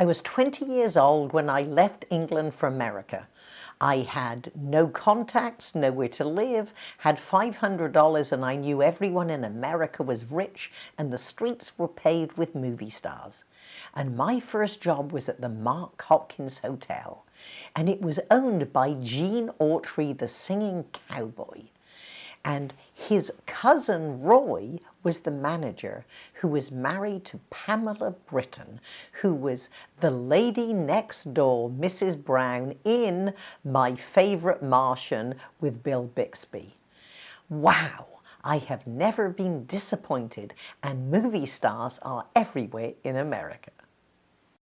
I was 20 years old when I left England for America. I had no contacts, nowhere to live, had $500 and I knew everyone in America was rich and the streets were paved with movie stars. And my first job was at the Mark Hopkins Hotel and it was owned by Gene Autry, the singing cowboy and his cousin Roy was the manager who was married to Pamela Britton who was the lady next door Mrs. Brown in My Favorite Martian with Bill Bixby. Wow! I have never been disappointed and movie stars are everywhere in America.